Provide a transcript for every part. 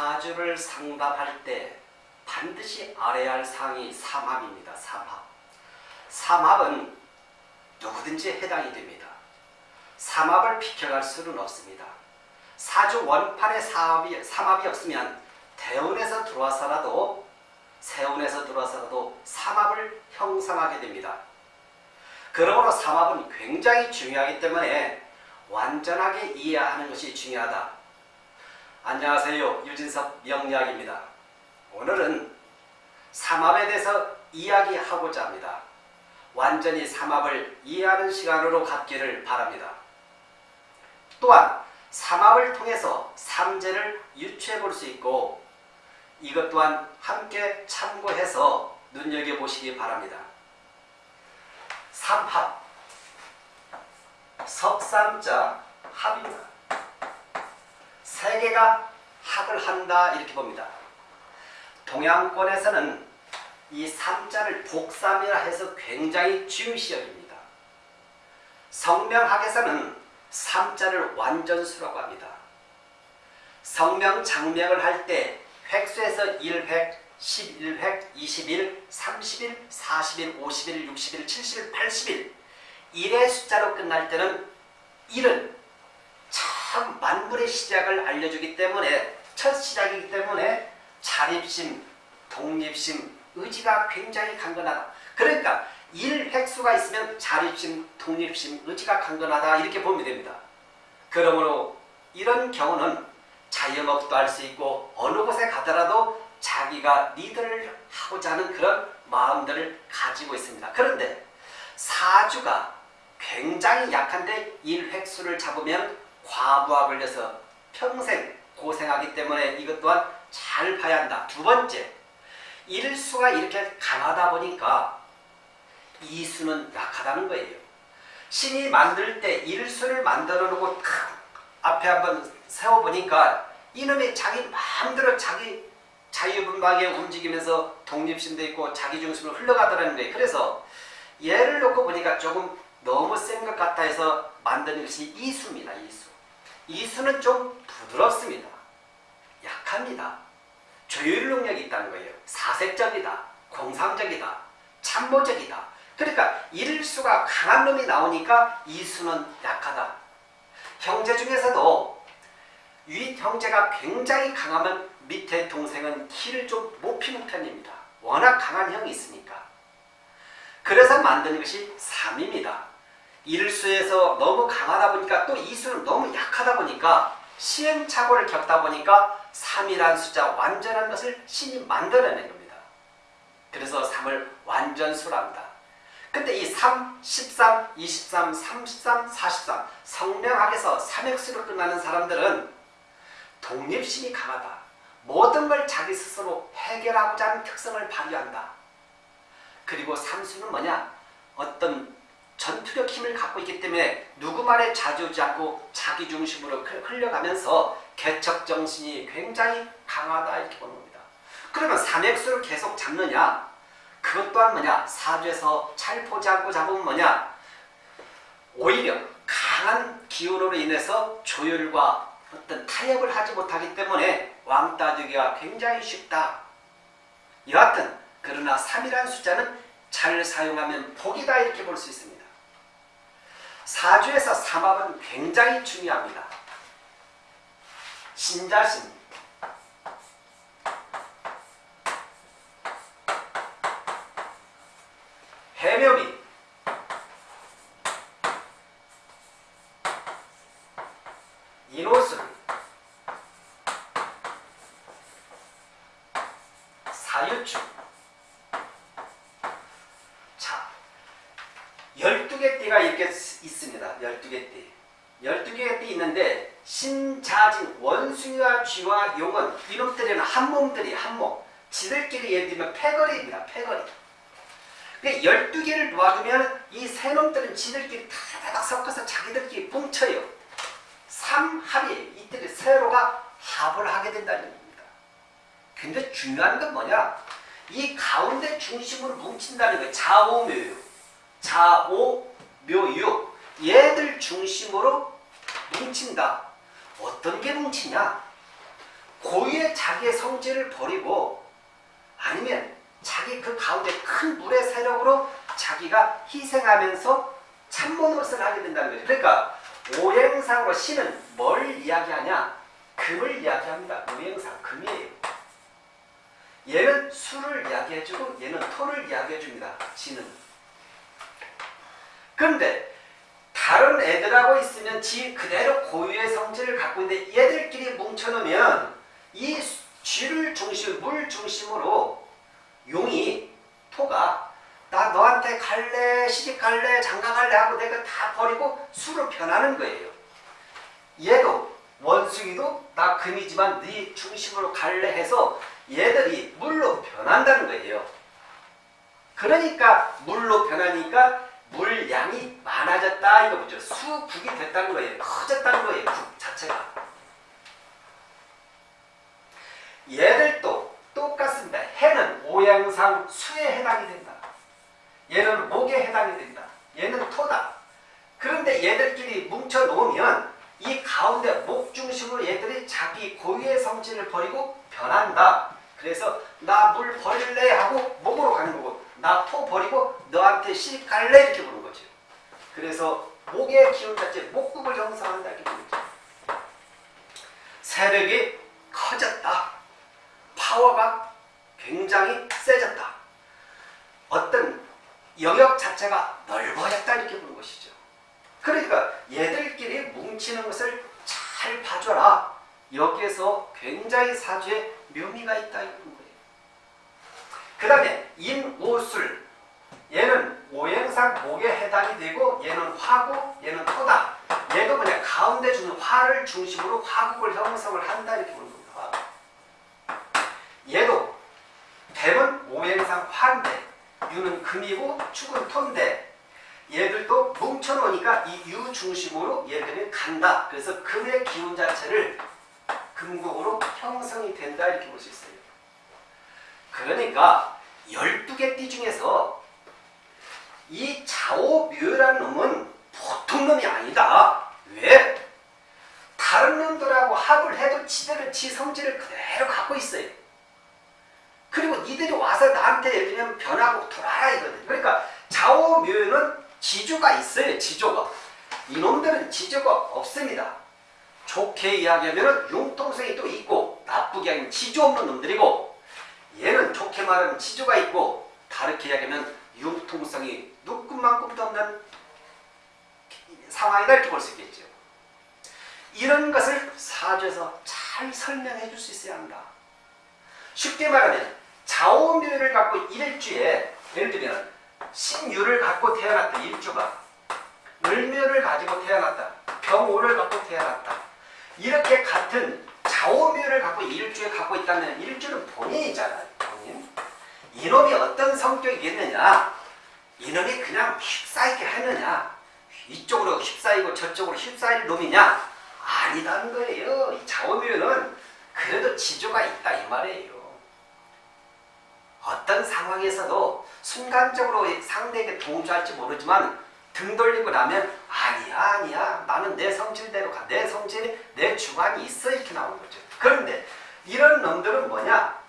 사주를 상담할 때 반드시 알아야 할 사항이 삼합입니다. 삼합. 삼합은 누구든지 해당이 됩니다. 삼합을 비켜갈 수는 없습니다. 사주 원판에 삼합이, 삼합이 없으면 대운에서 들어와서라도 세운에서 들어와서라도 삼합을 형성하게 됩니다. 그러므로 삼합은 굉장히 중요하기 때문에 완전하게 이해하는 것이 중요하다. 안녕하세요. 유진섭 명리학입니다. 오늘은 삼합에 대해서 이야기하고자 합니다. 완전히 삼합을 이해하는 시간으로 갖기를 바랍니다. 또한 삼합을 통해서 삼재를 유추해 볼 수 있고 이것 또한 함께 참고해서 눈여겨보시기 바랍니다. 삼합 석삼자 합입니다. 세 개가 합을 한다 이렇게 봅니다. 동양권에서는 이 삼자를 복삼이라 해서 굉장히 중시 여깁니다. 성명학에서는 삼자를 완전수라고 합니다. 성명 장명을 할 때 획수에서 1획, 11획, 21, 31, 41, 51, 61, 71, 81 1의 숫자로 끝날 때는 1은 참 만물의 시작을 알려주기 때문에 첫 시작이기 때문에 자립심, 독립심, 의지가 굉장히 강건하다. 그러니까 1 획수가 있으면 자립심, 독립심, 의지가 강건하다 이렇게 보면 됩니다. 그러므로 이런 경우는 자영업도 할 수 있고 어느 곳에 가더라도 자기가 리드를 하고자 하는 그런 마음들을 가지고 있습니다. 그런데 사주가 굉장히 약한데 1획수를 잡으면 과부하 걸려서 평생 고생하기 때문에 이것 또한 잘 봐야 한다. 두 번째, 일수가 이렇게 강하다 보니까 이수는 약하다는 거예요. 신이 만들 때 일수를 만들어 놓고 앞에 한번 세워보니까 이놈이 자기 마음대로 자기 자유분방하게 움직이면서 독립심도 있고 자기중심으로 흘러가더라는 거예요. 그래서 예를 놓고 보니까 조금 너무 센 것 같아 해서 만드는 것이 이수입니다. 이수. 이 수는 좀 부드럽습니다. 약합니다. 조율 능력이 있다는 거예요. 사색적이다. 공상적이다. 참모적이다. 그러니까 일수가 강한 놈이 나오니까 이수는 약하다. 형제 중에서도 위 형제가 굉장히 강하면 밑에 동생은 키를 좀 못 피는 편입니다. 워낙 강한 형이 있으니까. 그래서 만드는 것이 3입니다. 일수에서 너무 강하다 보니까 또 이수는 너무 약하다 보니까 시행착오를 겪다 보니까 3이라는 숫자 완전한 것을 신이 만들어낸 겁니다. 그래서 3을 완전수랍니다. 근데 이 3, 13, 23, 33, 43 성명학에서 3액수로 끝나는 사람들은 독립심이 강하다. 모든 걸 자기 스스로 해결하고자 하는 특성을 발휘한다. 그리고 삼수는 뭐냐? 어떤 전투력 힘을 갖고 있기 때문에 누구 말에 좌지우지 않고 자기 중심으로 흘려가면서 개척 정신이 굉장히 강하다 이렇게 보는 겁니다. 그러면 삼액수를 계속 잡느냐? 그것 또한 뭐냐? 사주에서 잘 보지 않고 잡으면 뭐냐? 오히려 강한 기운으로 인해서 조율과 어떤 타협을 하지 못하기 때문에 왕따 되기가 굉장히 쉽다. 여하튼 그러나 3이라는 숫자는 잘 사용하면 복이다 이렇게 볼 수 있습니다. 사주에서 삼합은 굉장히 중요합니다. 신자신 해묘비 인호술 사유축 자 12개 띠가 있습니다. 12개 띠 12개의 띠 있는데 신자진 원숭이와 쥐와 용은 이놈들은 한몸들이 한몸 지들끼리 예를 들면 패거리입니다. 패거리 12개를 놓아두면 이 세 놈들은 지들끼리 다다닥 섞어서 자기들끼리 뭉쳐요. 3합이 이들이 세로가 합을 하게 된다는 겁니다. 근데 중요한 건 뭐냐? 이 가운데 중심을 뭉친다는 거예요. 좌오묘유. 좌오묘유. 얘들 중심으로 뭉친다. 어떤 게 뭉치냐? 고유의 자기의 성질을 버리고 아니면 자기 그 가운데 큰 물의 세력으로 자기가 희생하면서 참모노릇을 하게 된다는 거죠. 그러니까 오행상으로 신은 뭘 이야기하냐? 금을 이야기합니다. 오행상 금이에요. 얘는 수를 이야기해주고 얘는 토를 이야기해줍니다. 지는. 그런데 다른 애들하고 있으면 지 그대로 고유의 성질을 갖고 있는데 얘들끼리 뭉쳐놓으면 이 쥐를 중심, 물 중심으로 용이 토가 나 너한테 갈래 시집 갈래 장가 갈래 하고 내가 다 버리고 수로 변하는 거예요. 얘도 원숭이도 나 금이지만 네 중심으로 갈래 해서 얘들이 물로 변한다는 거예요. 그러니까 물로 변하니까 물량이 많아졌다 이거 보죠. 수국이 됐다는 거예요. 커졌다는 거예요. 국 자체가. 얘들도 똑같습니다. 해는 오행상 수에 해당이 된다. 얘는 목에 해당이 된다. 얘는 토다. 그런데 얘들끼리 뭉쳐 놓으면 이 가운데 목 중심으로 얘들이 자기 고유의 성질을 버리고 변한다. 그래서 나 물 버릴래 하고 목으로 가는 거고 나 토 버리고 너한테 시 갈래 이렇게 보는 거죠. 그래서 목의 기운 자체 목국을 형성한다 이렇게 거죠. 세력이 커졌다. 파워가 굉장히 세졌다. 어떤 영역 자체가 넓어졌다 이렇게 보는 것이죠. 그러니까 얘들끼리 뭉치는 것을 잘 봐줘라. 여기에서 굉장히 사주에 묘미가 있다 이런. 그 다음에 인오술 얘는 오행상 목에 해당이 되고 얘는 화고 얘는 토다. 얘도 그냥 가운데 주는 화를 중심으로 화국을 형성을 한다 이렇게 보는 겁니다. 얘도 뱀은 오행상 화인데 유는 금이고 축은 토인데 얘들도 뭉쳐놓으니까 이 유 중심으로 얘들은 간다. 그래서 금의 기운 자체를 금국으로 형성이 된다 이렇게 볼 수 있어요. 그러니까 12개 띠 중에서 이 자오묘라는 놈은 보통 놈이 아니다. 왜? 다른 놈들하고 합을 해도 지들은 지 성질을 그대로 갖고 있어요. 그리고 이들이 와서 나한테 예를 들면 변하고 돌아라 이거든. 그러니까 자오묘는 지조가 있어요. 지조가. 이놈들은 지조가 없습니다. 좋게 이야기하면 융통성이 또 있고 나쁘게 하면 지조 없는 놈들이고 얘는 좋게 말하면 지조가 있고 다르게 이야기하면 융통성이 누꿈만큼도 없는 상황이다 이렇게 볼 수 있겠죠. 이런 것을 사주에서 잘 설명해 줄 수 있어야 한다. 쉽게 말하면 자오묘를 갖고 일주에 예를 들면 신유를 갖고 태어났다 일주가 을묘를 가지고 태어났다 병오를 갖고 태어났다 이렇게 같은 자오묘를 갖고 일주에 갖고 있다면 일주는 본인이잖아요 본인 이놈이 어떤 성격이겠느냐? 이놈이 그냥 휩싸이게 하느냐? 이쪽으로 휩싸이고 저쪽으로 휩싸일 놈이냐? 아니다는 거예요. 이 자오묘는 그래도 지조가 있다 이 말이에요. 어떤 상황에서도 순간적으로 상대에게 동조할지 모르지만 등 돌리고 나면 아니야 아니야. 나는 내 성질대로 가. 내 성질이 내 주관이 있어. 이렇게 나오는 거죠. 그런데 이런 놈들은 뭐냐?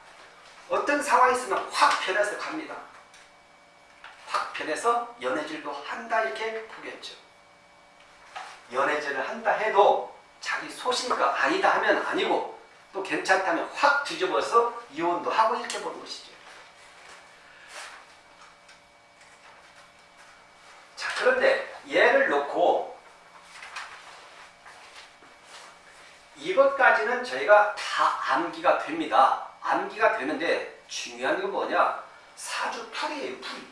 어떤 상황이 있으면 확 변해서 갑니다. 확 변해서 연애질도 한다 이렇게 보겠죠. 연애질을 한다 해도 자기 소신가 아니다 하면 아니고 또 괜찮다면 확 뒤집어서 이혼도 하고 이렇게 보는 것이죠. 자, 그런데 얘를 놓고 이것까지는 저희가 다 암기가 됩니다. 암기가 되는데 중요한 건 뭐냐? 사주 풀이에요, 풀이.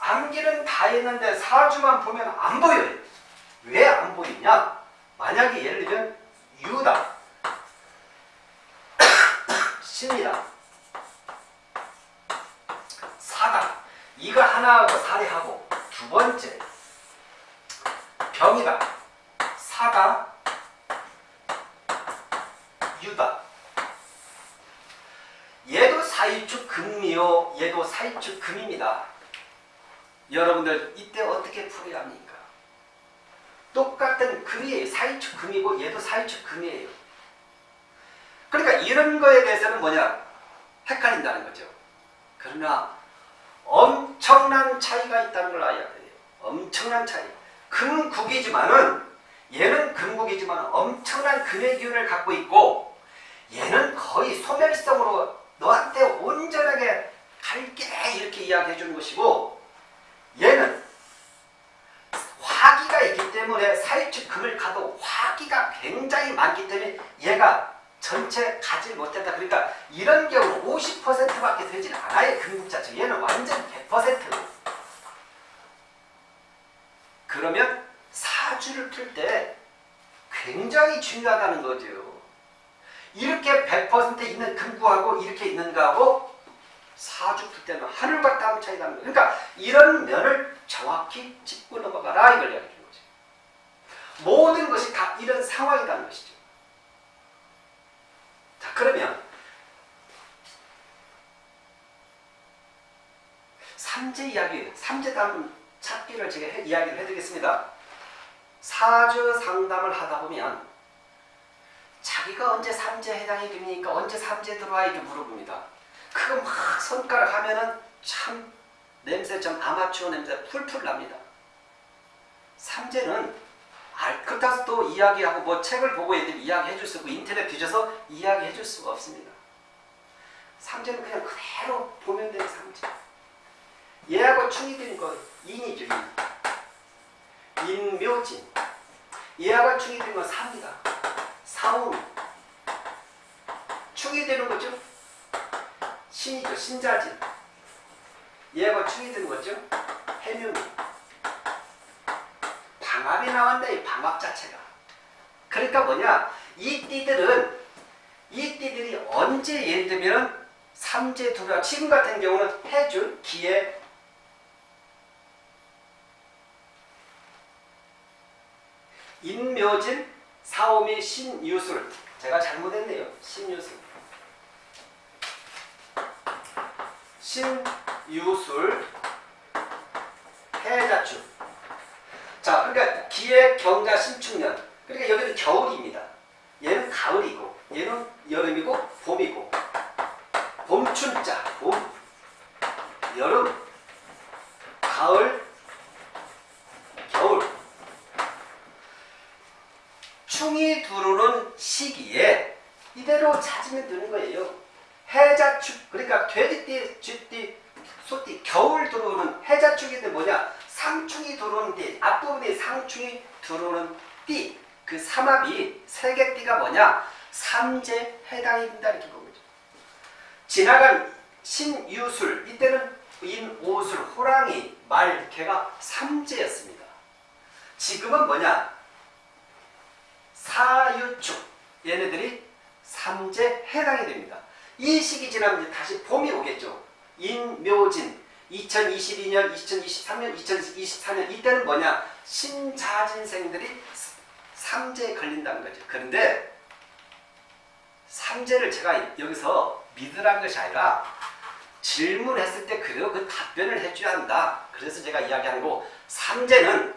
암기는 다 했는데 사주만 보면 안 보여요. 왜 안 보이냐? 만약에 예를 들면 유다, 신이다, 사다 이거 하나하고 살해하고 두 번째 병이다 유다 얘도 사이축 금이요 얘도 사이축 금입니다 여러분들 이때 어떻게 풀어야 합니까 똑같은 금이에요 사이축 금이고 얘도 사이축 금이에요 이런 거에 대해서는 뭐냐? 헷갈린다는 거죠. 그러나 엄청난 차이가 있다는 걸 알아야 돼요. 엄청난 차이. 금국이지만은 얘는 금국이지만 엄청난 금의 기운을 갖고 있고 얘는 거의 소멸성으로 너한테 온전하게 갈게 이렇게 이야기해 주는 것이고 얘는 화기가 있기 때문에 사일축 금을 가도 화기가 굉장히 많기 때문에 얘가 전체 가지 못했다. 그러니까 이런 경우 50%밖에 되질 않아요. 금국 자체. 얘는 완전 100%. 그러면 사주를 풀 때 굉장히 중요하다는 거죠. 이렇게 100% 있는 금구하고 이렇게 있는 거하고 사주 풀 때는 하늘과 땅 차이 나는 거예요. 그러니까 이런 면을 정확히 짚고 넘어가라 이걸 이야기해 주는 거죠. 모든 것이 다 이런 상황이라는 것이죠. 자 그러면 삼재 이야기, 삼재 다음 찾기를 제가 해, 이야기를 해드리겠습니다. 사주 상담을 하다 보면 자기가 언제 삼재 해당이 됩니까? 언제 삼재 들어와 이렇게 물어봅니다. 그거 막 손가락 하면은 참 냄새 좀 아마추어 냄새 풀풀 납니다. 삼재는 알, 그렇다고 또 이야기하고 뭐 책을 보고 이야기해 줄 수 없고 인터넷 뒤져서 이야기해 줄 수가 없습니다. 삼재는 그냥 그대로 보면 되는 삼재. 얘하고 충이 되는 거 인이죠. 인. 인묘진. 얘하고 충이 되는 건 사입니다. 사운. 충이 되는 거죠. 신이죠. 신자진. 얘하고 충이 되는 거죠. 해묘미. 방압이 나온다. 이 방압 자체가. 그러니까 뭐냐. 이 띠들은 이 띠들이 언제 예를 들면 삼재 두라 지금 같은 경우는 해줄 기에 인묘진 사오미 신유술 제가 잘못했네요. 신유술 신유술 해자축. 자 그러니까 기의 경자 신축년 그러니까 여기는 겨울입니다. 얘는 가을이고 얘는 여름이고 봄이고 봄춘자 봄 여름 가을 겨울 충이 들어오는 시기에 이대로 찾으면 되는 거예요. 해자축 그러니까 돼지띠, 쥐띠, 소띠 겨울 들어오는 해자축인데 뭐냐 상충이 들어오는 띠 앞부분이 상충이 들어오는 띠 그 삼합이 세 개 띠가 뭐냐 삼재 해당이 된다 이렇게 본 거죠. 지나간 신유술 이때는 인 오술 호랑이 말 개가 삼재였습니다. 지금은 뭐냐 사유축 얘네들이 삼재 해당이 됩니다. 이 시기 지나면 이제 다시 봄이 오겠죠. 인묘진 2022년, 2023년, 2024년 이때는 뭐냐 신자진생들이 삼재에 걸린다는 거죠. 그런데 삼재를 제가 여기서 믿으라는 것이 아니라 질문했을 때 그대로 그 답변을 해줘야 한다. 그래서 제가 이야기하는 거 삼재는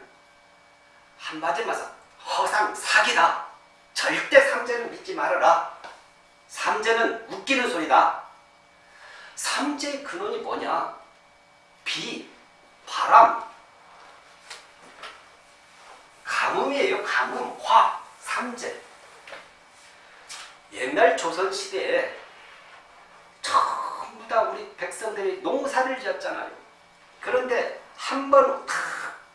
한마디로 말해서 허상 사기다. 절대 삼재는 믿지 말아라. 삼재는 웃기는 소리다. 삼재의 근원이 뭐냐? 비, 바람, 가뭄이에요. 가뭄, 화, 삼재. 옛날 조선시대에 전부 다 우리 백성들이 농사를 지었잖아요. 그런데 한 번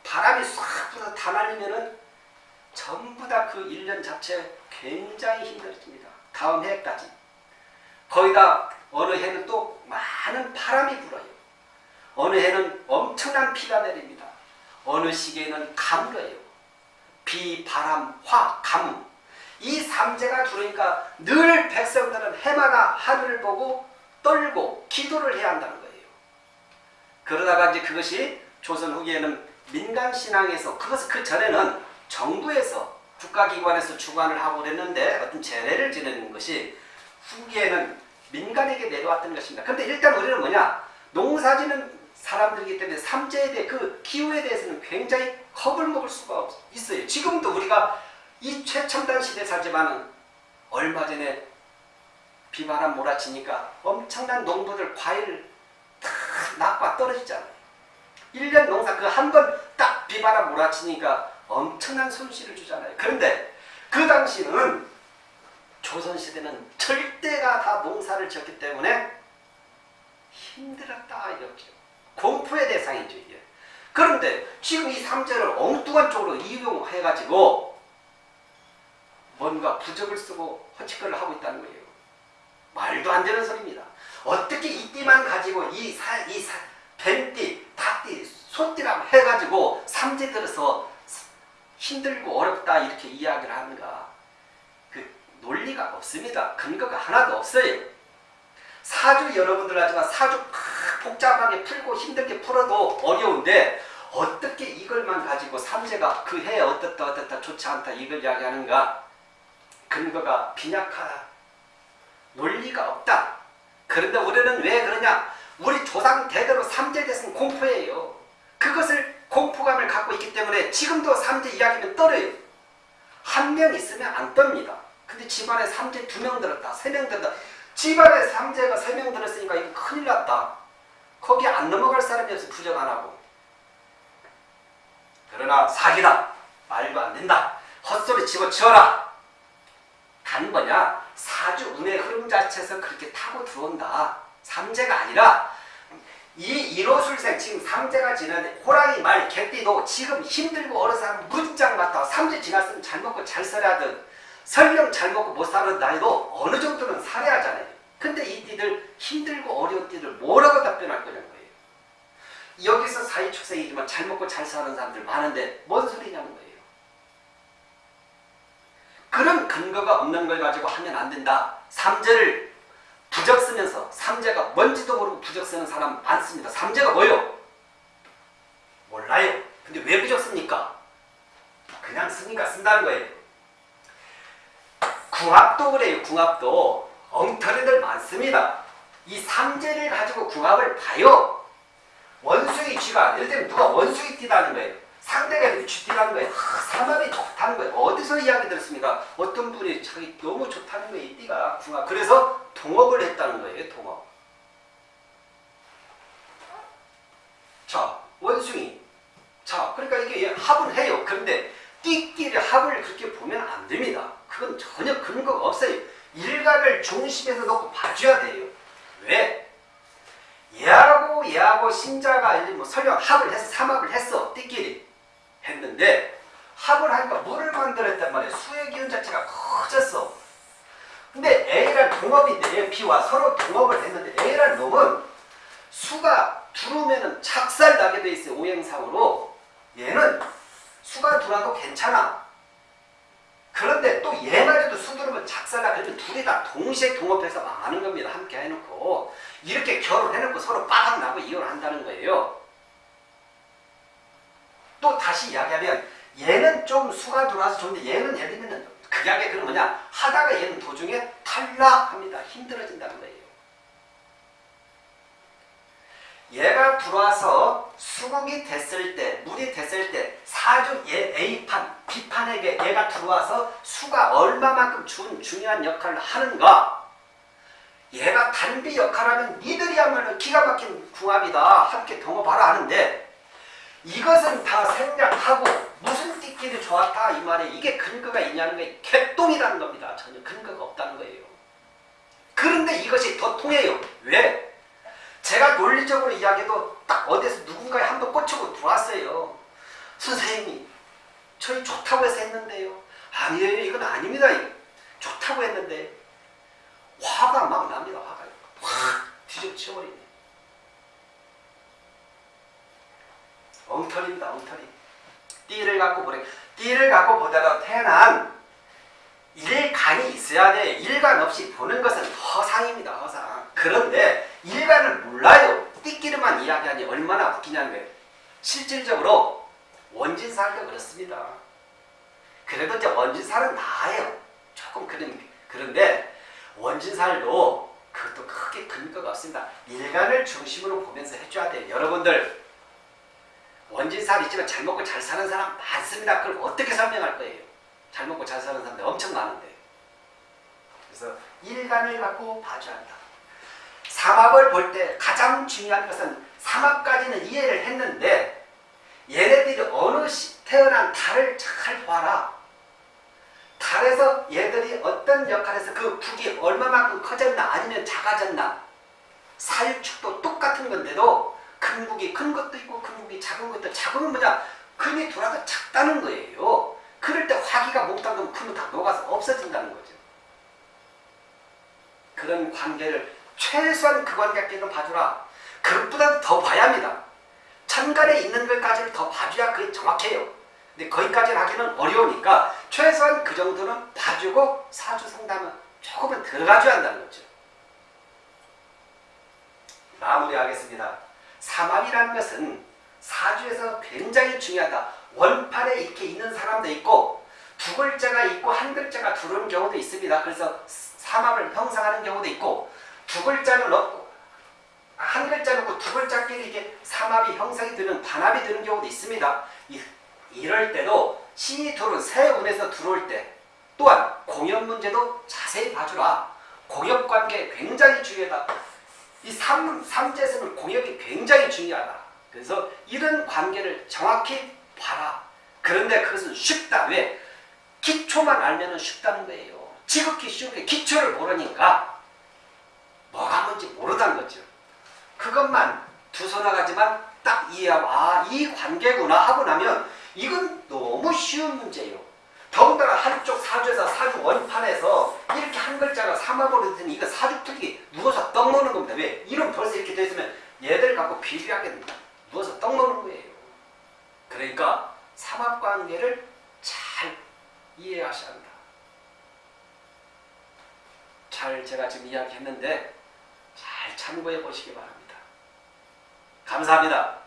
바람이 싹 불어서 다 날리면은 전부 다 그 1년 자체 굉장히 힘들어집니다. 다음 해까지. 거기다 어느 해는 또 많은 바람이 불어요. 어느 해는 엄청난 비가 내립니다. 어느 시기에는 가물어요. 비, 바람, 화, 가뭄. 이 삼재가 들어오니까 늘 백성들은 해마다 하늘을 보고 떨고 기도를 해야 한다는 거예요. 그러다가 이제 그것이 조선 후기에는 민간신앙에서 그것을 그 전에는 정부에서 국가기관에서 주관을 하고 그랬는데 어떤 제례를 지내는 것이 후기에는 민간에게 내려왔던 것입니다. 그런데 일단 우리는 뭐냐 농사지는 사람들이기 때문에 삼재에 대해 그 기후에 대해서는 굉장히 겁을 먹을 수가 있어요. 지금도 우리가 이 최첨단 시대에 살지만은 얼마 전에 비바람 몰아치니까 엄청난 농부들 과일을 다 낙과 떨어지잖아요. 1년 농사 그 한 번 딱 비바람 몰아치니까 엄청난 손실을 주잖아요. 그런데 그 당시는 조선시대는 절대가 다 농사를 지었기 때문에 힘들었다 이렇게 공포의 대상이죠 이게. 그런데 지금 이 삼재를 엉뚱한 쪽으로 이용해가지고 뭔가 부적을 쓰고 허치거리를 하고 있다는 거예요. 말도 안 되는 소리입니다. 어떻게 이 띠만 가지고 이 사, 이 사, 뱀띠, 닭띠, 소띠랑 해가지고 삼재 들어서 힘들고 어렵다 이렇게 이야기를 하는가. 그 논리가 없습니다. 근거가 하나도 없어요. 사주 여러분들 하지만 사주 복잡하게 풀고 힘들게 풀어도 어려운데 어떻게 이걸만 가지고 삼재가 그 해에 어떻다 어떻다 좋지 않다 이걸 이야기하는가 근거가 빈약하다. 논리가 없다. 그런데 우리는 왜 그러냐? 우리 조상 대대로 삼재 대승 공포예요. 그것을 공포감을 갖고 있기 때문에 지금도 삼재 이야기는 떨어요. 한 명 있으면 안 떱니다. 근데 집안에 삼재 두 명 들었다. 세 명 들었다. 집안에 삼재가 세 명 들었으니까 이거 큰일 났다. 거기 안 넘어갈 사람이 없어. 부정 안 하고. 그러나 사기다. 말도 안 된다. 헛소리 치고 치워라 단 뭐냐? 사주 운의 흐름 자체에서 그렇게 타고 들어온다. 삼재가 아니라 이 1호술생 지금 삼재가 지나는데 호랑이 말 개띠도 지금 힘들고 어려서 한 문장 맞다. 삼재 지났으면 잘 먹고 잘 살아야 든 설령 잘 먹고 못 사는 나이도 어느 정도는 살아야 하잖아요. 근데 이 띠들 힘들고 어려운 띠들 뭐라고 답변할 거냐는 거예요. 여기서 사회축생이지만 잘 먹고 잘 사는 사람들 많은데 뭔 소리냐는 거예요 그런 근거가 없는 걸 가지고 하면 안 된다. 삼재를 부적 쓰면서 삼재가 뭔지도 모르고 부적 쓰는 사람 많습니다. 삼재가 뭐요? 몰라요. 근데 왜 부적 씁니까? 그냥 쓰니까 쓴다는 거예요. 궁합도 그래요. 궁합도 엉터리들 많습니다. 이 삼재를 가지고 궁합을 봐요. 원숭이 쥐가 예를 들면 누가 원숭이 띠다는 거예요. 상대가 이렇게 쥐띠라는 거예요. 하, 삼합이 좋다는 거예요. 어디서 이야기 들었습니까? 어떤 분이 자기 너무 좋다는 거예요. 이 띠가 궁합. 그래서 동업을 했다는 거예요. 동업. 자, 원숭이. 자, 그러니까 이게 합은 해요. 그런데 띠끼리 합을 그렇게 보면 안 됩니다. 그건 전혀 근거가 없어요. 일각을 중심에서 놓고 봐줘야 돼요. 왜? 얘하고 얘하고 신자가 뭐 설령 합을 해서 삼합을 했어. 띠끼리. 했는데 합을 하니까 물을 만들었단 말이에요. 수의 기운 자체가 커졌어. 근데 A랑 동업인데 B와 서로 동업을 했는데 A랑 놈은 수가 들어오면은 착살 나게 돼 있어요. 오행상으로. 얘는 수가 들어와도 괜찮아. 그런데 또 얘마저도 수 들어오면 작살나 그러면 둘이 다 동시에 동업해서 망하는 겁니다. 함께 해놓고 이렇게 결혼해놓고 서로 빠닥 나고 이혼을 한다는 거예요. 또 다시 이야기하면 얘는 좀 수가 들어와서 좋은데 얘는 예를 들면 극약의 그런 뭐냐 하다가 얘는 도중에 탈락합니다. 힘들어진다는 거예요. 얘가 들어와서 수국이 됐을 때 물이 됐을 때 사주 얘 A판 B판에게 얘가 들어와서 수가 얼마만큼 준 중요한 역할을 하는가 얘가 단비 역할하면 니들이야말로 기가 막힌 궁합이다 함께 동업하라 하는데 이것은 다 생략하고 무슨 띠끼리 좋았다 이 말에 이게 근거가 있냐는 게 개똥이라는 겁니다. 전혀 근거가 없다는 거예요. 그런데 이것이 더 통해요. 왜? 제가 논리적으로 이야기해도 딱 어디서 누군가에 한 번 꽂히고 들어왔어요. 선생님이 저희 좋다고 해서 했는데요. 아니에요. 이건 아닙니다. 좋다고 했는데 화가 막 납니다. 화가 확 뒤집어치워버리네. 엉터리입니다. 엉터리. 띠를 갖고 보래. 띠를 갖고 보다가 태어난 일간이 있어야 돼. 일간 없이 보는 것은 허상입니다. 허상. 그런데 일간을 몰라요. 띠끼리만 이야기하니 얼마나 웃기냐는 거예요. 실질적으로 원진살도 그렇습니다. 그래도 이제 원진살은 나아요. 조금 그런, 그런데 원진살도 그것도 크게 근거가 없습니다. 일간을 중심으로 보면서 해줘야 돼요. 여러분들 원진살 있지만 잘 먹고 잘 사는 사람 많습니다. 그걸 어떻게 설명할 거예요? 잘 먹고 잘 사는 사람들 엄청 많은데. 그래서 일간을 갖고 봐줘야 한다. 삼합을 볼 때 가장 중요한 것은 삼합까지는 이해를 했는데 얘네들이 어느 시 태어난 달을 잘 봐라. 달에서 얘들이 어떤 역할에서 그 북이 얼마만큼 커졌나 아니면 작아졌나 사유축도 똑같은 건데도 큰 북이 큰 것도 있고 큰 북이 작은 것도 작은 뭐냐 금이 돌아도 작다는 거예요. 그럴 때 화기가 몽땅 크면 다 녹아서 없어진다는 거죠. 그런 관계를 최소한 그 관계끼리는 봐주라. 그것보다 더 봐야 합니다. 천간에 있는 것까지를 더 봐줘야 그게 정확해요. 근데 거기까지 하기는 어려우니까 최소한 그 정도는 봐주고 사주 상담은 조금은 들어가줘야 한다는 거죠. 마무리하겠습니다. 삼합이라는 것은 사주에서 굉장히 중요하다. 원판에 이렇게 있는 사람도 있고 두 글자가 있고 한 글자가 들어오는 경우도 있습니다. 그래서 삼합을 형성하는 경우도 있고 두 글자는 넣고 한 글자 넣고 두 글자끼리 이게 삼합이 형성이 되는 반합이 되는 경우도 있습니다. 이, 이럴 때도 신이 들어온 새 운에서 들어올 때 또한 공연 문제도 자세히 봐주라. 공역 관계 굉장히 중요하다. 이 삼, 삼재에서는 공역이 굉장히 중요하다. 그래서 이런 관계를 정확히 봐라. 그런데 그것은 쉽다. 왜? 기초만 알면 쉽다는 거예요. 지극히 쉬운 게 기초를 모르니까 뭐가 뭔지 모르다는 거죠. 그것만 두 손아가지만 딱 이해하고 아 이 관계구나 하고 나면 이건 너무 쉬운 문제예요. 더군다나 한쪽 사주에서 사주 원판에서 이렇게 한 글자가 되니 이거 사주특기 누워서 떡 먹는 겁니다. 왜? 이름 벌써 이렇게 돼 있으면 얘들 갖고 비교하게 누워서 떡 먹는 거예요. 그러니까 삼합관계를 잘 이해하셔야 한다. 잘 제가 지금 이야기했는데 잘 참고해 보시기 바랍니다. 감사합니다.